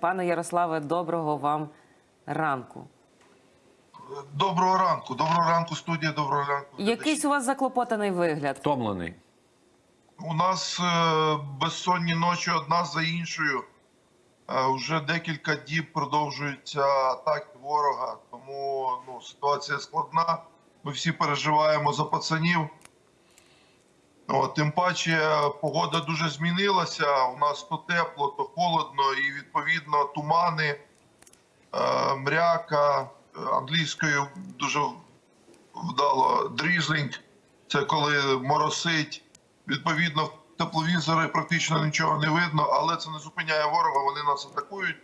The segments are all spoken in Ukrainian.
Пане Ярославе, доброго вам ранку. Доброго ранку, доброго ранку, студія, доброго ранку. Якийсь у вас заклопотаний вигляд. Втомлений. У нас е, безсонні ночі одна за іншою. Е, вже декілька діб продовжуються атаки ворога, тому ну, ситуація складна. Ми всі переживаємо за пацанів. Тим паче погода дуже змінилася. У нас то тепло, то холодно, і відповідно тумани, е, мряка, англійською дуже вдало дрізлінг. Це коли моросить. Відповідно, в тепловізори практично нічого не видно, але це не зупиняє ворога, вони нас атакують.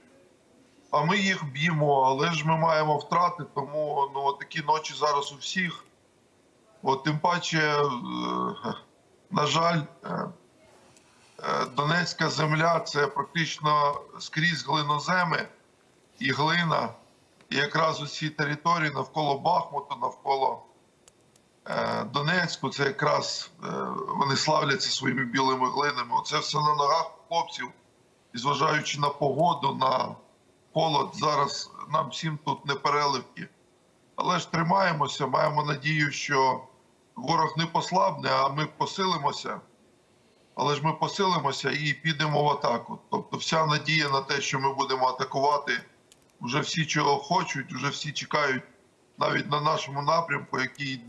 А ми їх б'ємо, але ж ми маємо втрати, тому ну, такі ночі зараз у всіх. От тим паче, е, на жаль, е, е, Донецька земля це практично скрізь глиноземи і глина. І якраз усі території навколо Бахмуту, навколо е, Донецьку, це якраз вони славляться своїми білими глинами. Оце все на ногах хлопців. І зважаючи на погоду, на холод, зараз нам всім тут не переливки. Але ж тримаємося, маємо надію, що ворог не послабне, а ми посилимося. Але ж ми посилимося і підемо в атаку. Тобто, вся надія на те, що ми будемо атакувати, вже всі чого хочуть, вже всі чекають навіть на нашому напрямку, який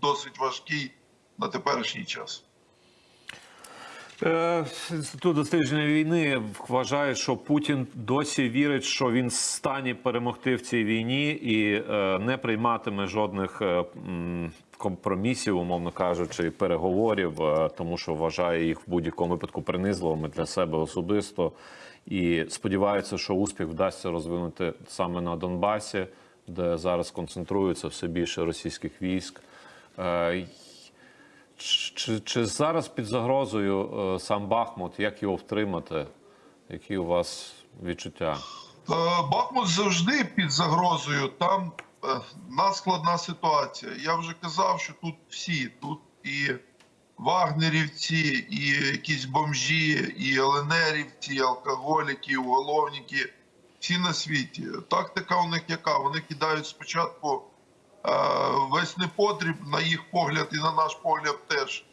досить важкий на теперішній час. Е, Інститут дослідження війни вважає, що Путін досі вірить, що він в стані перемогти в цій війні і е, не прийматиме жодних е, компромісів, умовно кажучи, переговорів, е, тому що вважає їх в будь-якому випадку принизливими для себе особисто. І сподівається, що успіх вдасться розвинути саме на Донбасі, де зараз концентрується все більше російських військ. Чи, чи зараз під загрозою е, сам Бахмут? Як його втримати? Які у вас відчуття? Е, Бахмут завжди під загрозою. Там е, надскладна ситуація. Я вже казав, що тут всі, тут і вагнерівці, і якісь бомжі, і ЛНРівці, і алкоголіки, і уголовники. Всі на світі. Тактика у них яка? Вони кидають спочатку весь непотріб, на їх погляд і на наш погляд теж.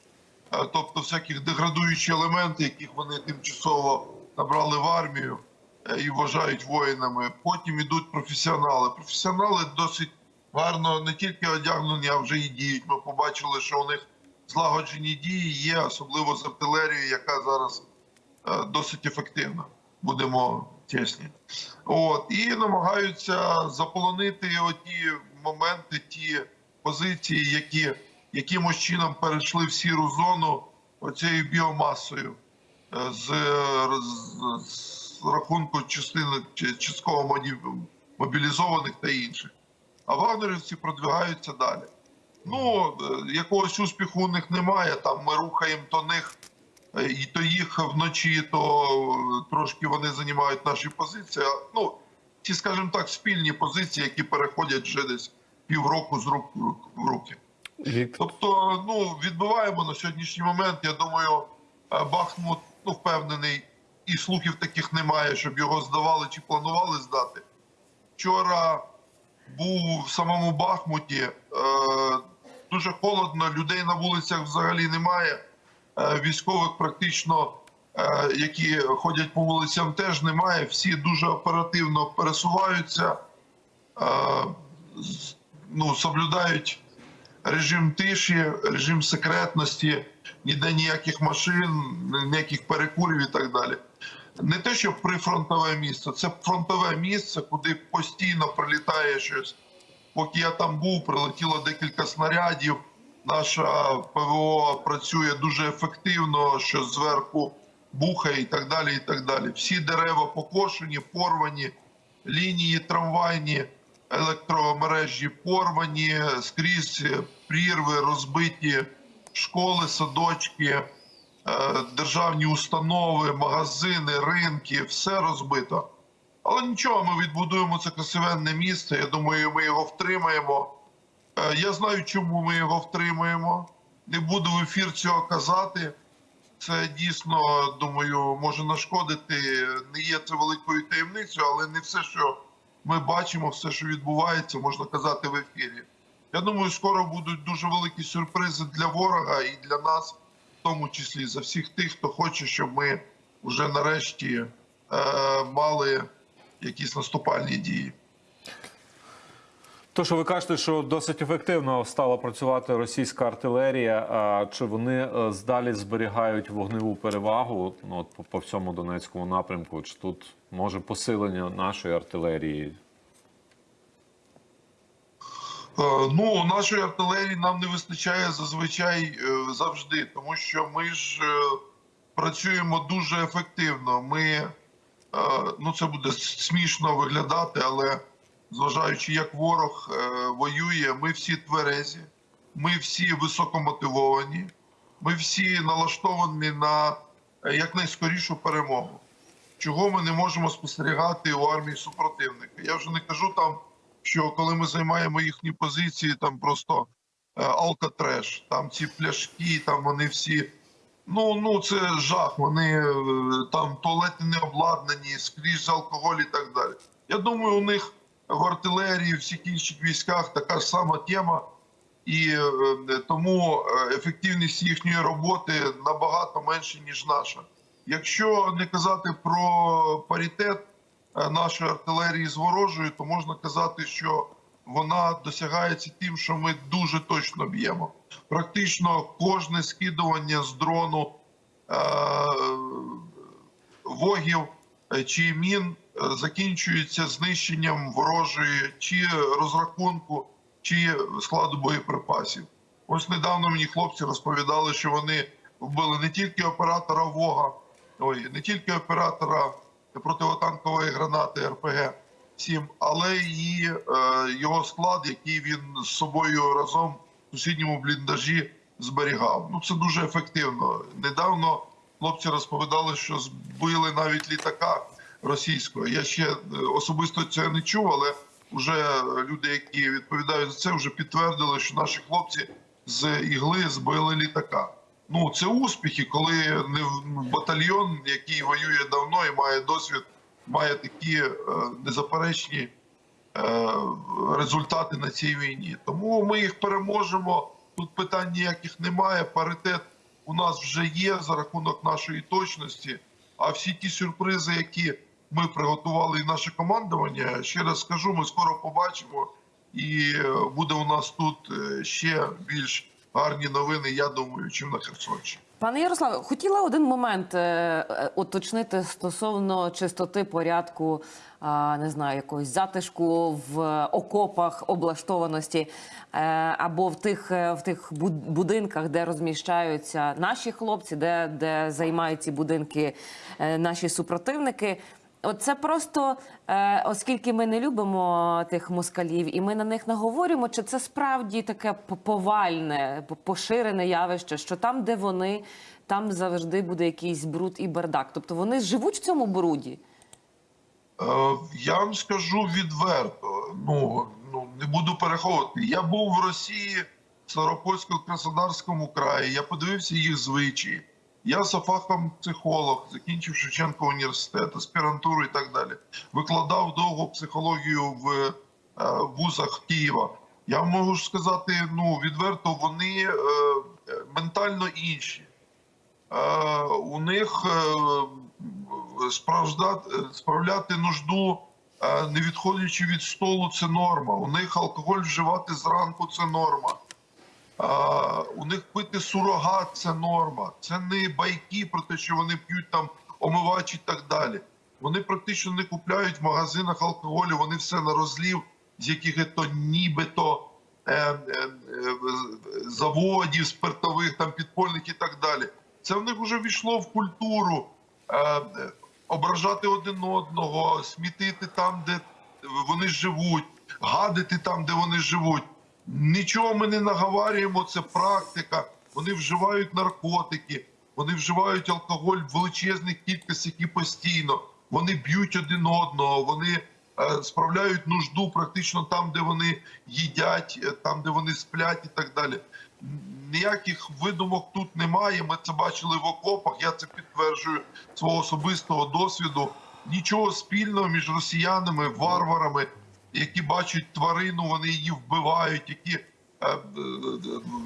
Е, Тобто всяких деградуючі елементи, яких вони тимчасово набрали в армію е, і вважають воїнами. Потім ідуть професіонали. Професіонали досить гарно не тільки одягнені, а вже і діють. Ми побачили, що у них злагоджені дії є, особливо з артилерією, яка зараз е, досить ефективна. Будемо чесні. От і намагаються заполонити оті моменти, ті позиції, які якимось чином перейшли в сіру зону оцією біомасою е, з, з, з рахунку частини частково мобілізованих та інших. А вагнерівці продвигаються далі. Ну, е, якогось успіху у них немає. Там ми рухаємо то них, е, і то їх вночі, то трошки вони займають наші позиції. Ну, ті, скажімо так, спільні позиції, які переходять вже десь півроку з рук в руки. Тобто, ну відбуваємо на сьогоднішній момент. Я думаю, е, Бахмут ну впевнений, і слухів таких немає, щоб його здавали чи планували здати. Вчора був в самому Бахмуті. Е, дуже холодно, людей на вулицях взагалі немає. Е, військових практично, е, які ходять по вулицям, теж немає. Всі дуже оперативно пересуваються, е, ну, соблюдають режим тиші, режим секретності, ніде ніяких машин, ніяких перекурів і так далі. Не те, що прифронтове місце, це фронтове місце, куди постійно прилітає щось. Поки я там був, прилетіло декілька снарядів. Наша ПВО працює дуже ефективно, що зверху бухає і так далі. і так далі. Всі дерева покошені, порвані, лінії трамвайні, електромережі порвані, скрізь прірви, розбиті школи, садочки, е, державні установи, магазини, ринки, все розбито. Але нічого, ми відбудуємо це красивенне місце. Я думаю, ми його втримаємо. Е, Я знаю, чому ми його втримаємо. Не буду в ефір цього казати. Це дійсно думаю може нашкодити. Не є це великою таємницею, але не все, що ми бачимо, все, що відбувається, можна казати в ефірі. Я думаю, скоро будуть дуже великі сюрпризи для ворога і для нас, в тому числі за всіх тих, хто хоче, щоб ми вже нарешті е, мали якісь наступальні дії. То, що ви кажете, що досить ефективно стала працювати російська артилерія, а чи вони е, здалі зберігають вогневу перевагу ну, от, по, по всьому Донецькому напрямку? Чи тут може посилення нашої артилерії? Е, Ну, нашої артилерії нам не вистачає зазвичай е, завжди, тому що ми ж працюємо дуже ефективно. Ми ну це буде смішно виглядати, але зважаючи, як ворог е, воює, ми всі тверезі, ми всі високомотивовані, ми всі налаштовані на е, якнайскорішу перемогу. Чого ми не можемо спостерігати у армії супротивника? Я вже не кажу там що коли ми займаємо їхні позиції, там просто е, алкотреш, там ці пляшки, там вони всі. Ну ну це жах. Вони там туалети не обладнані, скрізь алкоголь і так далі. Я думаю, у них в артилерії, в всіх інших військах така ж сама тема, і е, тому е, ефективність їхньої роботи набагато менша, ніж наша. Якщо не казати про паритет е, нашої артилерії з ворожою, то можна казати, що вона досягається тим, що ми дуже точно б'ємо. Практично кожне скидування з дрону е, вогів е, чи мін е, закінчується знищенням ворожої чи розрахунку, чи складу боєприпасів. Ось недавно мені хлопці розповідали, що вони вбили не тільки оператора Вога, ой, не тільки оператора противотанкової гранати РПГ 7 але і е, його склад, який він з собою разом в сусідньому бліндажі зберігав. Ну це дуже ефективно. Недавно хлопці розповідали, що збили навіть літака російського. Я ще е, особисто це не чув, але вже люди, які відповідають за це, вже підтвердили, що наші хлопці з ігли збили літака. Ну це успіхи, коли не батальйон, який воює давно і має досвід, має такі е, незаперечні е, результати на цій війні. Тому ми їх переможемо. Тут питань ніяких немає. Паритет у нас вже є за рахунок нашої точності. А всі ті сюрпризи, які ми приготували, і наше командування, ще раз скажу, ми скоро побачимо. І е, буде у нас тут е, ще більш гарні новини, я думаю, чим на Херсонщині. Пане Ярославе, хотіла один момент е, уточнити стосовно чистоти порядку, не знаю, якогось затишку в окопах, облаштованості або в тих, в тих буд- будинках, де розміщаються наші хлопці, де, де займають ці будинки наші супротивники. Це просто е, оскільки ми не любимо тих москалів, і ми на них наговорюємо, чи це справді таке повальне, поширене явище, що там, де вони, там завжди буде якийсь бруд і бардак. Тобто вони живуть в цьому бруді. Е, Я вам скажу відверто. Ну ну не буду переховувати. Я був в Росії, в Старопольсько-Краснодарському краї. Я подивився їх звичаї. Я за фахом психолог, закінчив Шевченко університет, аспірантуру і так далі. Викладав довго психологію в е, вузах Києва. Я можу сказати, ну відверто, вони е, ментально інші. Е, у них справляти нужду, не відходячи від столу, це норма. У них алкоголь вживати зранку це норма. У них пити сурогат це норма. Це не байки про те, що вони п'ють там омивач і так далі. Вони практично не купляють в магазинах алкоголю, вони все на розлів з яких то нібито е, е, е, заводів спиртових, там підпольних і так далі. Це в них вже війшло в культуру е, ображати один одного, смітити там, де вони живуть, гадити там, де вони живуть. Нічого ми не наговарюємо, це практика. Вони вживають наркотики, вони вживають алкоголь в величезних кількостях і постійно. Вони б'ють один одного, вони е, справляють нужду практично там, де вони їдять, е, там, де вони сплять, і так далі. ніяких видумок тут немає. Ми це бачили в окопах. Я це підтверджую свого особистого досвіду. Нічого спільного між росіянами, варварами, які бачать тварину, вони її вбивають, які е, е,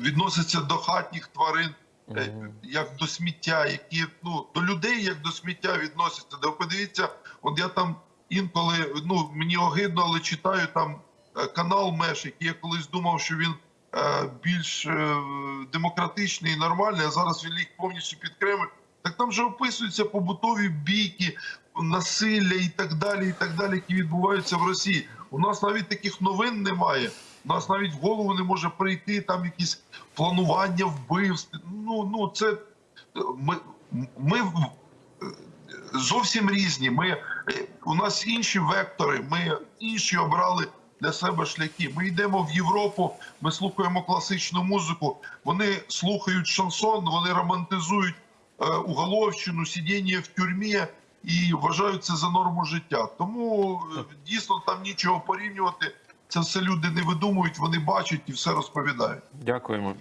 відносяться до хатніх тварин е, як до сміття, які ну до людей як до сміття відносяться. Де подивіться, от я там інколи ну мені огидно, але читаю там канал Меш, який я колись думав, що він більш демократичний і нормальний, а зараз він ліг повністю під Кремль. Так там же описуються побутові бійки, насилля і так далі, і так далі, які відбуваються в Росії. У нас навіть таких новин немає. У нас навіть в голову не може прийти там якісь планування вбивств. Ну ну це ми, ми зовсім різні. Ми у нас інші вектори. Ми інші обрали для себе шляхи. Ми йдемо в Європу. Ми слухаємо класичну музику. Вони слухають шансон, вони романтизують е, уголовщину, сидіння в тюрмі і вважають це за норму життя. Тому е, дійсно там нічого порівнювати. Це все люди не видумують, вони бачать і все розповідають. Дякуємо.